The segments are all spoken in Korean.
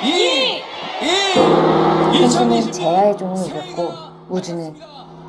2, 1, 우주는 재야의 종을 이겼고 우주는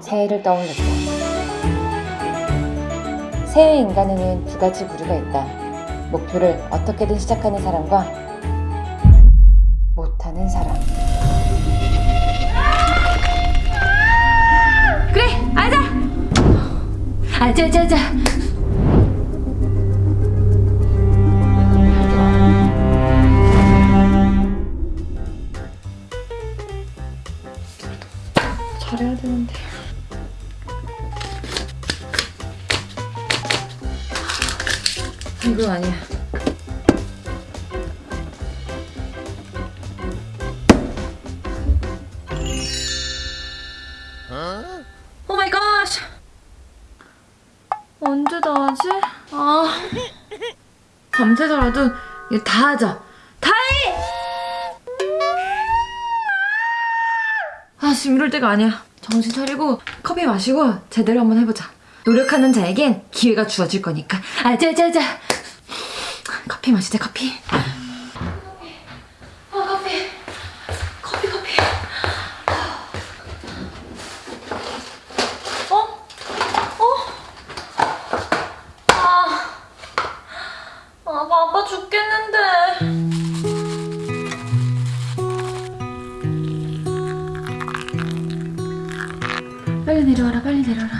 새해를 떠올렸다. 새해 인간에는 두 가지 부류가 있다. 목표를 어떻게든 시작하는 사람과 못하는 사람. 그래 아자 아자자자 이건 아니야. Oh my god! 언제 다 하지? 아. 밤새서라도 이거 다 하자. 다 해! 아 지금 이럴 때가 아니야. 정신 차리고 커피 마시고 제대로 한번 해보자. 노력하는 자에겐 기회가 주어질 거니까. 아자자자 커피 마시자 커피. 빨리 내려와라, 빨리 내려와라.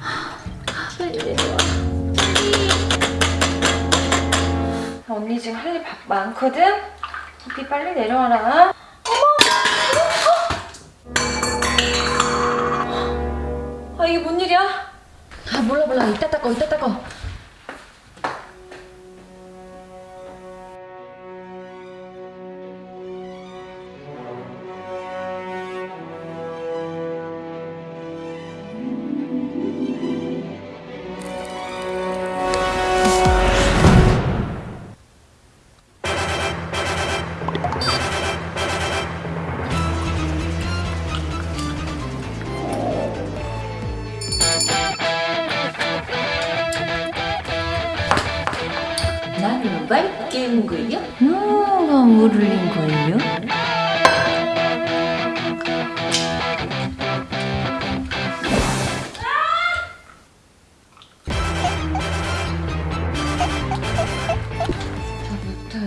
아, 빨리 내려와. 언니 지금 할 일 많거든? 커피 빨리 내려와라. 어머! 아, 이게 뭔 일이야? 아, 몰라, 몰라. 이따 닦어, 이따 닦어. 누가 물을 린 거예요?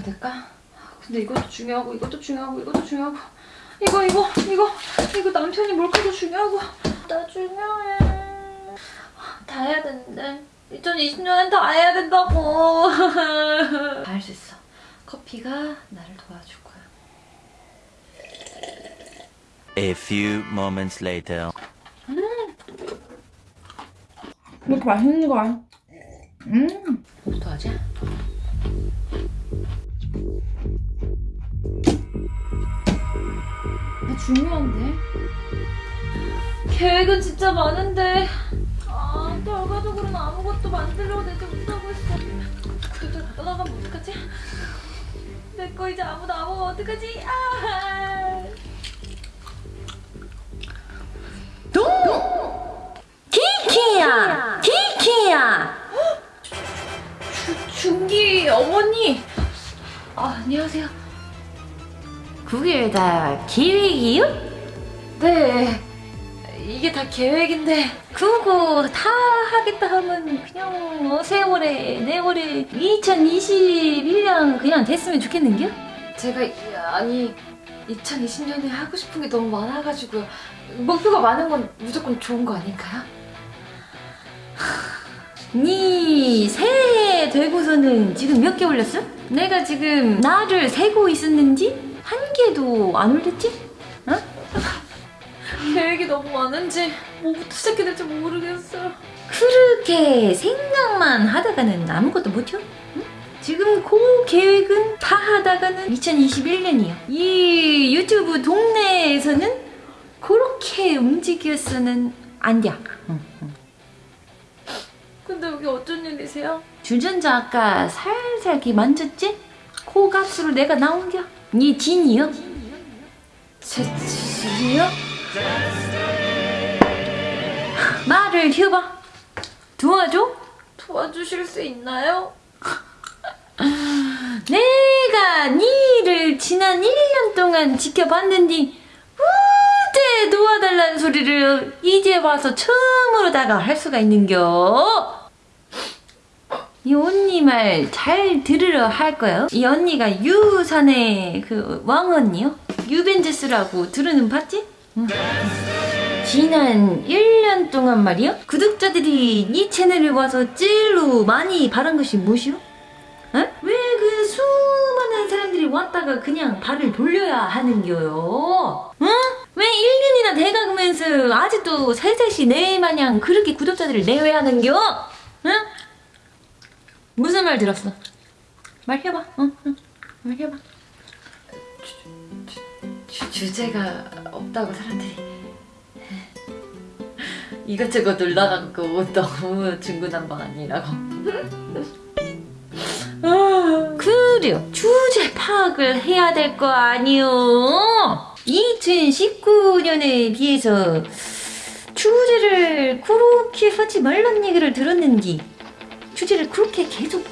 될까? 근데 이것도 중요하고 이것도 중요하고 이것도 중요하고. 이거 이거 이거 이거 남편이 몰카도 중요하고. 나 중요해. 다 해야 되는데. 2020년엔 다 해야 된다고. 다 할 수 있어 커피가 나를 도와줄 거야 A few moments later. 왜 이렇게 맛있는 거야? 음 뭐부터 하지? 아, 중요한데 계획은 진짜 많은데 아 결과적으로는 아무것도 만들려고 내지 못하고 있어 구독자 다 떠나가면 어떡하지? 내거 이제 아무도 안 먹으면 어떡하지? 아 키키야! 키키야! 중기 어머니! 아, 안녕하세요. 그게 다 계획이요? 네. 이게 다 계획인데 그거 다 하겠다 하면 그냥 어, 세월에 내월에 2021년 그냥 됐으면 좋겠는겨? 제가 이- 아니 2020년에 하고 싶은 게 너무 많아가지고요. 목표가 많은 건 무조건 좋은 거 아닐까요? 니 새해 되고서는 지금 몇 개 올렸어? 내가 지금 나를 세고 있었는지 한 개도 안 올렸지? 어? 계획이 너무 많은지 뭐부터 시작해야 될지 모르겠어 그렇게 생각만 하다가는 아무것도 못해? 응? 지금 그 계획은 다 하다가는 2021년이요 이 유튜브 동네에서는 그렇게 움직였어는 안 돼. 근데 여기 어쩐 일이세요? 주전자 아까 살살 만졌지? 그 값으로 내가 나온겨. 니 진이요? 제 진이요? 말을 해봐. 도와줘? 도와주실 수 있나요? 내가 니를 지난 지난 1년 동안 지켜봤는데 우대 도와달라는 소리를 이제 와서 처음으로다가 할 수가 있는겨. 이 언니 말 잘 들으러 할 거요. 이 언니가 유산의 그 왕언니요? 유벤제스라고 들으는 봤지? 응. 지난 1년 동안 말이요? 구독자들이 이 채널에 와서 찔로 많이 바란 것이 무엇이요? 왜그 수많은 사람들이 왔다가 그냥 발을 돌려야 하는겨요? 응? 왜 1년이나 돼가면서 아직도 살살시 내 마냥 그렇게 구독자들을 내외하는겨? 응? 무슨 말 들었어? 말해봐. 응, 응. 말해봐. 주, 주제가 없다고 사람들이 이것저것 놀라갖고 너무 중구난방 아니라고 그래요. 주제 파악을 해야 될 거 아니요. 2019년에 비해서 주제를 그렇게 하지 말란 얘기를 들었는지 주제를 그렇게 계속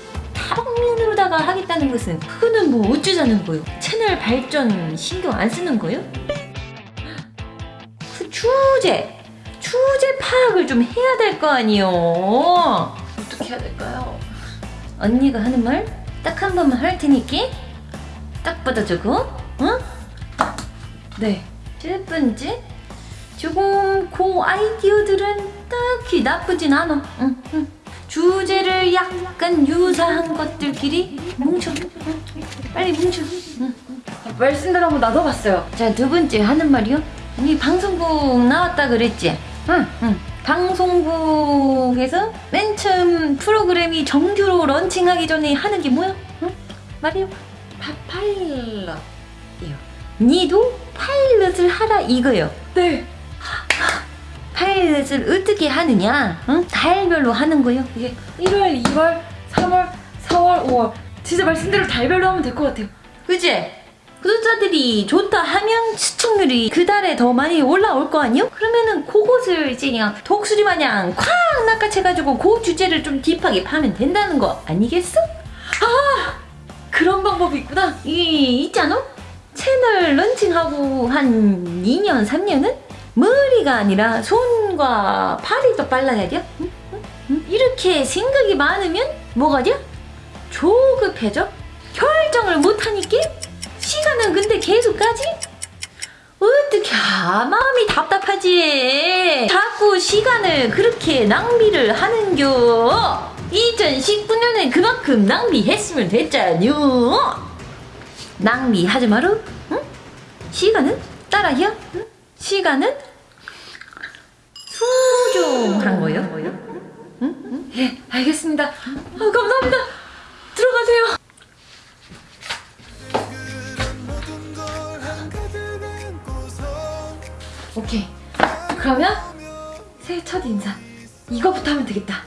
다방면으로다가 하겠다는 것은 그거는 뭐 어쩌자는 거요? 채널 발전 신경 안 쓰는 거요? 그 주제 주제 파악을 좀 해야 될 거 아니요. 어떻게 해야 될까요? 언니가 하는 말 딱 한 번만 할 테니까 딱 받아주고 응? 네첫 번째 조금 그 아이디어들은 딱히 나쁘진 않아 응, 응. 주제를 약간 유사한 것들끼리 뭉쳐 응. 빨리 뭉쳐 응. 말씀대로 한번 나눠봤어요 자, 두 번째 하는 말이요. 이 방송국 나왔다 그랬지? 응, 응. 방송국에서 맨 처음 프로그램이 정규로 런칭하기 전에 하는 게 뭐야? 응? 말해요. 파, 파일럿 니도 파일럿을 하라 이거요. 네 파일럿을 어떻게 하느냐? 응? 달별로 하는 거요. 이게 1월 2월 3월 4월 5월 진짜 말씀대로 달별로 하면 될 것 같아요 그지? 구독자들이 좋다 하면 시청률이 그 달에 더 많이 올라올 거 아니요? 그러면은 그것을 이제 그냥 독수리 마냥 콱 낚아채가지고 그 주제를 좀 딥하게 파면 된다는 거 아니겠어? 그런 방법이 있구나 이 있잖아? 채널 런칭하고 한 2년, 3년은 머리가 아니라 손과 팔이 더 빨라야 돼. 응? 응? 응? 이렇게 생각이 많으면 뭐가 돼? 조급해져? 결정을 못하니까? 시간은 근데 계속 가지? 어떻게 아, 마음이 답답하지 자꾸 시간을 그렇게 낭비를 하는겨 2019년에 그만큼 낭비했으면 됐잖요 낭비하지 마라 응? 시간은 따라야 응? 시간은 소중한 거요? 응? 예 알겠습니다. 아, 감사합니다. 들어가세요. 오케이. 그러면 새해 첫 인사. 이거부터 하면 되겠다.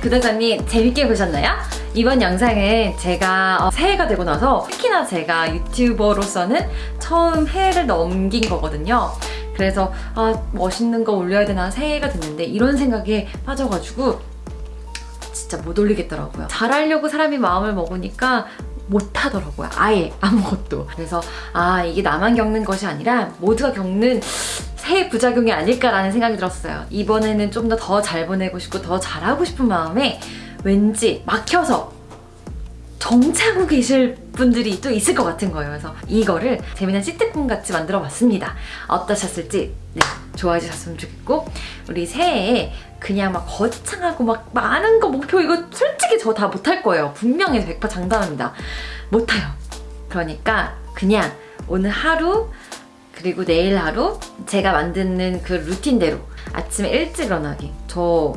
구독자님 재밌게 보셨나요? 이번 영상은 제가 어, 새해가 되고 나서 특히나 제가 유튜버로서는 처음 해를 넘긴 거거든요. 그래서 아 멋있는 거 올려야 되나 새해가 됐는데 이런 생각에 빠져가지고 진짜 못 올리겠더라고요. 잘하려고 사람이 마음을 먹으니까 못하더라고요. 아예 아무것도. 그래서 아 이게 나만 겪는 것이 아니라 모두가 겪는 새해 부작용이 아닐까라는 생각이 들었어요. 이번에는 좀 더 더 잘 보내고 싶고 더 잘하고 싶은 마음에 왠지 막혀서 정차고 계실 분들이 또 있을 것 같은 거예요. 그래서 이거를 재미난 시트콤 같이 만들어 봤습니다. 어떠셨을지 네, 좋아해 주셨으면 좋겠고 우리 새해에 그냥 막 거창하고 막 많은 거 목표 이거 솔직히 저 다 못할 거예요. 분명히 100% 장담합니다. 못해요. 그러니까 그냥 오늘 하루 그리고 내일 하루 제가 만드는 그 루틴대로 아침에 일찍 일어나기. 저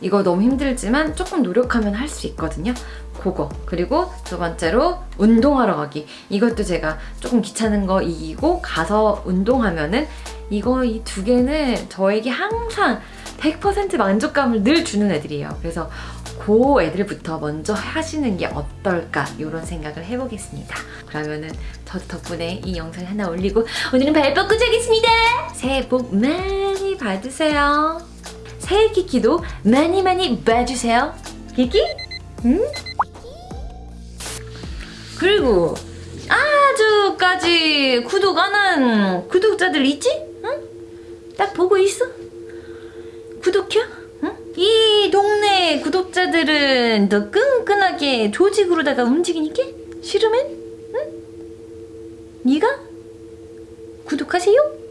이거 너무 힘들지만 조금 노력하면 할 수 있거든요. 그거. 그리고 두 번째로 운동하러 가기. 이것도 제가 조금 귀찮은 거 이기고 가서 운동하면은 이거 이 두 개는 저에게 항상 100% 만족감을 늘 주는 애들이에요. 그래서 그 애들부터 먼저 하시는 게 어떨까? 이런 생각을 해보겠습니다. 그러면은 저도 덕분에 이 영상 하나 올리고 오늘은 발 뻗고 자겠습니다. 새해 복 많이 받으세요 새해 키키도 많이 많이 봐주세요 키키? 응? 그리고 아 아직 구독 안 한 구독자들 있지? 응? 딱 보고 있어. 구독해? 응? 이 동네 구독자들은 더 끈끈하게 조직으로다가 움직이니까 싫으면 응? 네가 구독하세요?